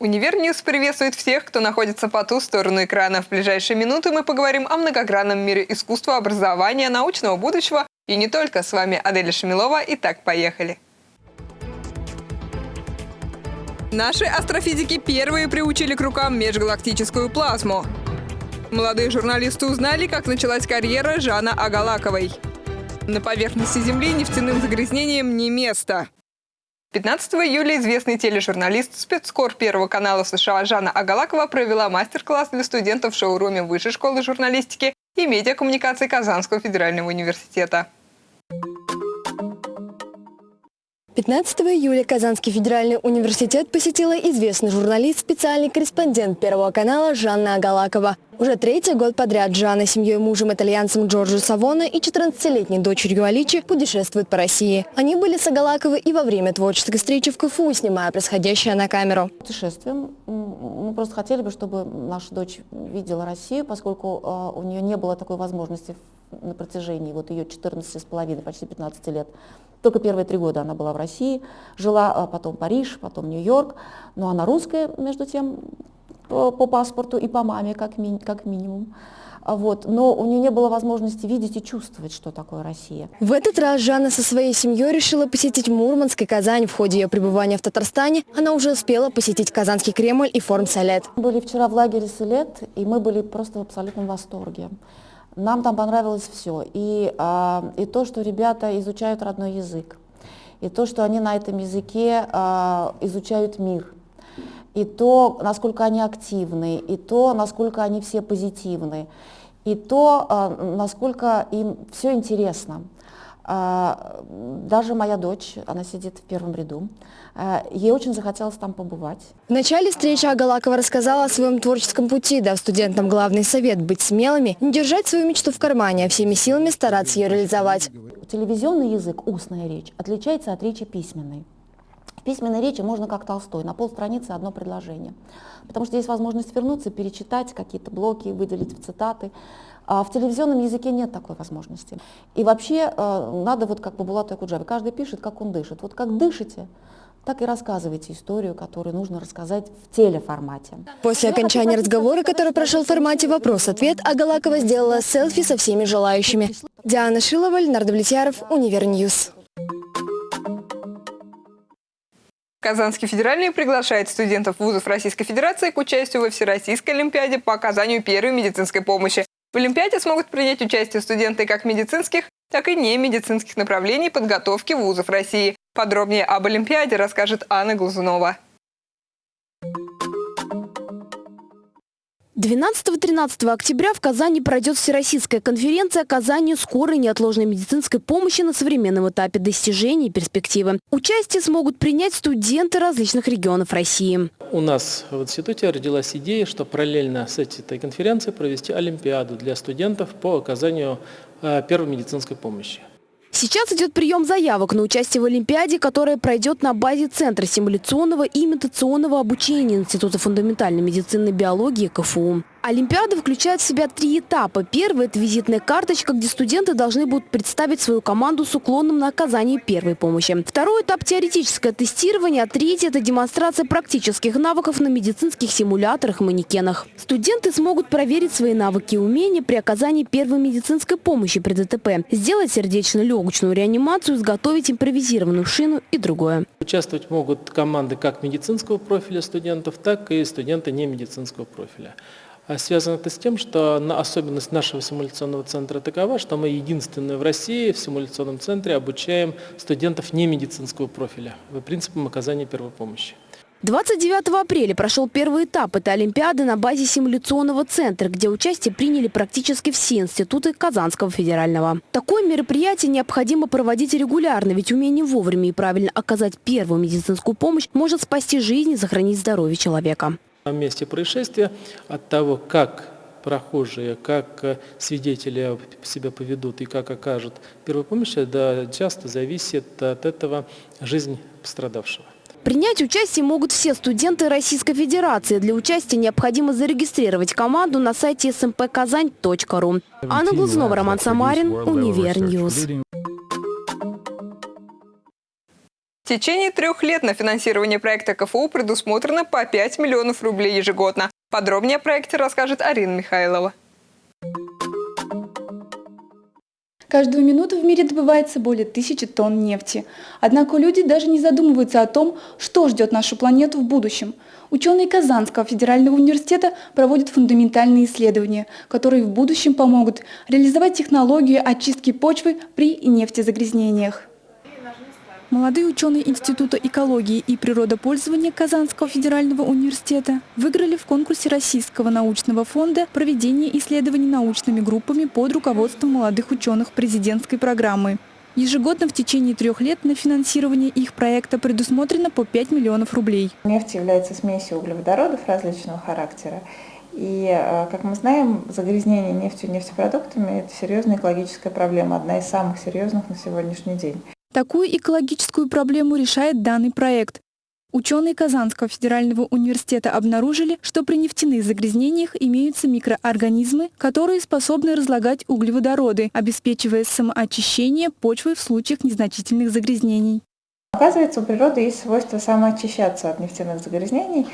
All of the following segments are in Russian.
Univer News приветствует всех, кто находится по ту сторону экрана. В ближайшие минуты мы поговорим о многогранном мире искусства, образования, научного будущего и не только. С вами Аделя Шамилова. Итак, поехали. Наши астрофизики первые приучили к рукам межгалактическую плазму. Молодые журналисты узнали, как началась карьера Жанны Агалаковой. На поверхности Земли нефтяным загрязнением не место. 15 июля известный тележурналист спецкор Первого канала США Жанна Агалакова провела мастер-класс для студентов в шоуруме Высшей школы журналистики и медиакоммуникации Казанского федерального университета. 15 июля Казанский федеральный университет посетила известный журналист, специальный корреспондент Первого канала Жанна Агалакова. Уже третий год подряд Жанна с семьей мужем итальянцем Джорджо Савона и 14-летней дочерью Аличи путешествуют по России. Они были с Агалаковой и во время творческой встречи в КФУ, снимая происходящее на камеру. Путешествуем. Мы просто хотели бы, чтобы наша дочь видела Россию, поскольку а, у нее не было такой возможности на протяжении вот ее 14 с половиной, почти 15 лет. Только первые три года она была в России, жила а потом Париж, потом Нью-Йорк. Но она русская, между тем, по, по паспорту и по маме, как, ми, как минимум. А вот. Но у нее не было возможности видеть и чувствовать, что такое Россия. В этот раз Жанна со своей семьей решила посетить Мурманск и Казань. В ходе ее пребывания в Татарстане она уже успела посетить Казанский Кремль и форум Салет. Мы были вчера в лагере Салет, и мы были просто в абсолютном восторге. Нам там понравилось все. И, а, и то, что ребята изучают родной язык, и то, что они на этом языке а, изучают мир – и то, насколько они активны, и то, насколько они все позитивны, и то, а, насколько им все интересно. А, даже моя дочь, она сидит в первом ряду, а, ей очень захотелось там побывать. В начале встречи Агалакова рассказала о своем творческом пути, дав студентам главный совет – быть смелыми, не держать свою мечту в кармане, а всеми силами стараться ее реализовать. Телевизионный язык, устная речь, отличается от речи письменной письменной речи можно как Толстой, на полстраницы одно предложение. Потому что есть возможность вернуться, перечитать какие-то блоки, выделить в цитаты. А в телевизионном языке нет такой возможности. И вообще э, надо, вот как по Булату Якуджаве, каждый пишет, как он дышит. Вот как дышите, так и рассказывайте историю, которую нужно рассказать в телеформате. После окончания разговора, который прошел в формате «Вопрос-ответ», Агалакова сделала селфи со всеми желающими. Диана Шилова, Ленар Давлетьяров, Univer News. Казанский федеральный приглашает студентов вузов Российской Федерации к участию во Всероссийской Олимпиаде по оказанию первой медицинской помощи. В Олимпиаде смогут принять участие студенты как медицинских, так и не медицинских направлений подготовки вузов России. Подробнее об Олимпиаде расскажет Анна Глазунова. 12-13 октября в Казани пройдет Всероссийская конференция оказания скорой неотложной медицинской помощи на современном этапе достижений и перспективы. Участие смогут принять студенты различных регионов России. У нас в институте родилась идея, что параллельно с этой конференцией провести Олимпиаду для студентов по оказанию э, первой медицинской помощи. Сейчас идет прием заявок на участие в Олимпиаде, которая пройдет на базе Центра симуляционного и имитационного обучения Института фундаментальной медицины и биологии КФУ. Олимпиада включает в себя три этапа. Первый – это визитная карточка, где студенты должны будут представить свою команду с уклоном на оказание первой помощи. Второй этап – теоретическое тестирование, а третий – это демонстрация практических навыков на медицинских симуляторах и манекенах. Студенты смогут проверить свои навыки и умения при оказании первой медицинской помощи при ДТП, сделать сердечно-легочную реанимацию, изготовить импровизированную шину и другое. Участвовать могут команды как медицинского профиля студентов, так и студенты не медицинского профиля. А связано это с тем, что особенность нашего симуляционного центра такова, что мы единственные в России в симуляционном центре обучаем студентов не медицинского профиля по принципам оказания первой помощи. 29 апреля прошел первый этап этой Олимпиады на базе симуляционного центра, где участие приняли практически все институты Казанского федерального. Такое мероприятие необходимо проводить регулярно, ведь умение вовремя и правильно оказать первую медицинскую помощь может спасти жизнь и сохранить здоровье человека. На месте происшествия от того, как прохожие, как э, свидетели себя поведут и как окажут первую помощь, да, часто зависит от этого жизнь пострадавшего. Принять участие могут все студенты Российской Федерации. Для участия необходимо зарегистрировать команду на сайте smpkazan.ru. Анна Глазунова, Роман Самарин, Univer News. В течение трех лет на финансирование проекта КФУ предусмотрено по 5 миллионов рублей ежегодно. Подробнее о проекте расскажет Арина Михайлова. Каждую минуту в мире добывается более тысячи тонн нефти. Однако люди даже не задумываются о том, что ждет нашу планету в будущем. Ученые Казанского федерального университета проводят фундаментальные исследования, которые в будущем помогут реализовать технологию очистки почвы при нефтезагрязнениях. Молодые ученые Института экологии и природопользования Казанского федерального университета выиграли в конкурсе Российского научного фонда проведение исследований научными группами под руководством молодых ученых президентской программы. Ежегодно в течение трех лет на финансирование их проекта предусмотрено по 5 миллионов рублей. Нефть является смесью углеводородов различного характера. И, э, как мы знаем, загрязнение нефтью и нефтепродуктами – это серьезная экологическая проблема, одна из самых серьезных на сегодняшний день. Такую экологическую проблему решает данный проект. Ученые Казанского федерального университета обнаружили, что при нефтяных загрязнениях имеются микроорганизмы, которые способны разлагать углеводороды, обеспечивая самоочищение почвы в случаях незначительных загрязнений. Оказывается, у природы есть свойство самоочищаться от нефтяных загрязнений,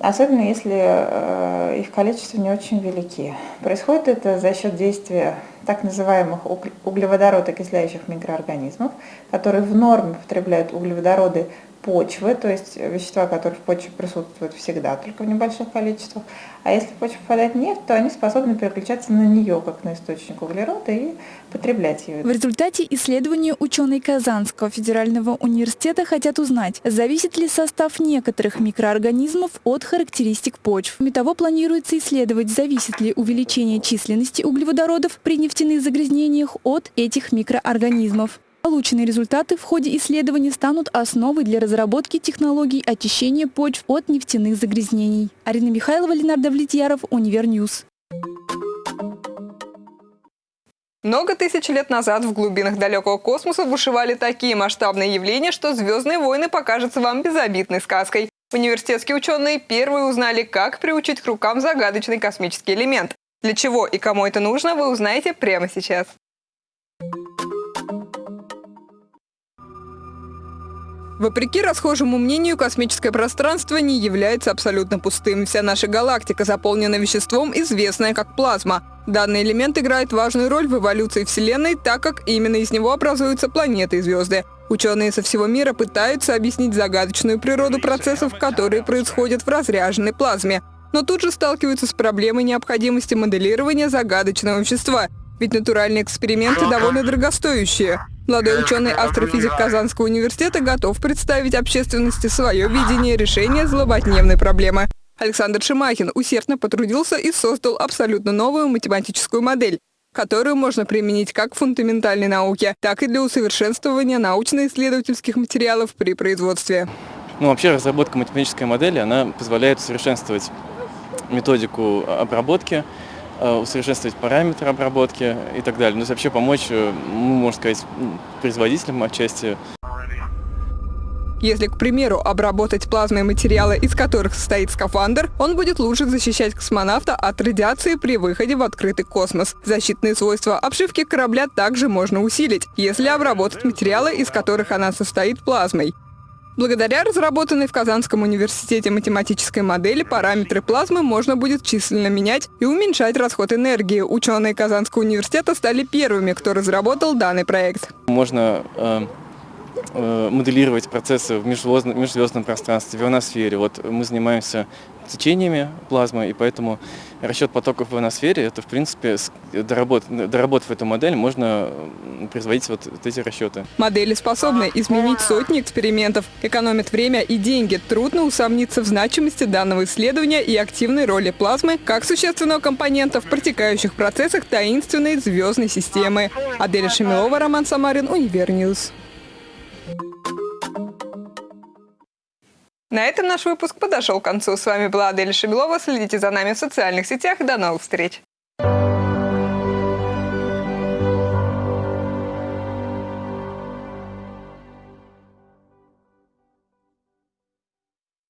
особенно если э, их количество не очень велики. Происходит это за счет действия так называемых углеводородокисляющих микроорганизмов, которые в норме потребляют углеводороды почвы, то есть вещества, которые в почве присутствуют всегда, только в небольших количествах. А если в почву попадает нефть, то они способны переключаться на нее, как на источник углерода, и потреблять ее. В результате исследования ученые Казанского федерального университета хотят узнать, зависит ли состав некоторых микроорганизмов от характеристик почв. Кроме того, планируется исследовать, зависит ли увеличение численности углеводородов при нефтяных загрязнениях от этих микроорганизмов. Полученные результаты в ходе исследований станут основой для разработки технологий очищения почв от нефтяных загрязнений. Арина Михайлова, Ленар Давлетьяров, Univer News. Много тысяч лет назад в глубинах далекого космоса бушевали такие масштабные явления, что «Звездные войны» покажутся вам безобидной сказкой. Университетские ученые первые узнали, как приучить к рукам загадочный космический элемент. Для чего и кому это нужно, вы узнаете прямо сейчас. Вопреки расхожему мнению, космическое пространство не является абсолютно пустым. Вся наша галактика заполнена веществом, известное как плазма. Данный элемент играет важную роль в эволюции Вселенной, так как именно из него образуются планеты и звезды. Ученые со всего мира пытаются объяснить загадочную природу процессов, которые происходят в разряженной плазме. Но тут же сталкиваются с проблемой необходимости моделирования загадочного вещества, ведь натуральные эксперименты довольно дорогостоящие. Молодой ученый астрофизик Казанского университета готов представить общественности свое видение решения злободневной проблемы. Александр Шимахин усердно потрудился и создал абсолютно новую математическую модель, которую можно применить как в фундаментальной науке, так и для усовершенствования научно-исследовательских материалов при производстве. Ну, вообще разработка математической модели, она позволяет усовершенствовать методику обработки, усовершенствовать параметры обработки и так далее. Ну, вообще помочь, э, ну, можно сказать, производителям отчасти. Если, к примеру, обработать плазмой материалы, из которых состоит скафандр, он будет лучше защищать космонавта от радиации при выходе в открытый космос. Защитные свойства обшивки корабля также можно усилить, если обработать материалы, из которых она состоит плазмой. Благодаря разработанной в Казанском университете математической модели параметры плазмы можно будет численно менять и уменьшать расход энергии. Ученые Казанского университета стали первыми, кто разработал данный проект. Можно э, э, моделировать процессы в межзвездном, межзвездном пространстве, в ионосфере. Вот мы занимаемся течениями плазмы, и поэтому расчет потоков в ионосфере, это, в принципе, доработав, доработав эту модель, можно производить вот, эти расчеты. Модели способны изменить сотни экспериментов, экономят время и деньги. Трудно усомниться в значимости данного исследования и активной роли плазмы как существенного компонента в протекающих процессах таинственной звездной системы. Аделя Шамилова, Роман Самарин, Univer News. На этом наш выпуск подошел к концу. С вами была Аделя Шамилова. Следите за нами в социальных сетях. До новых встреч!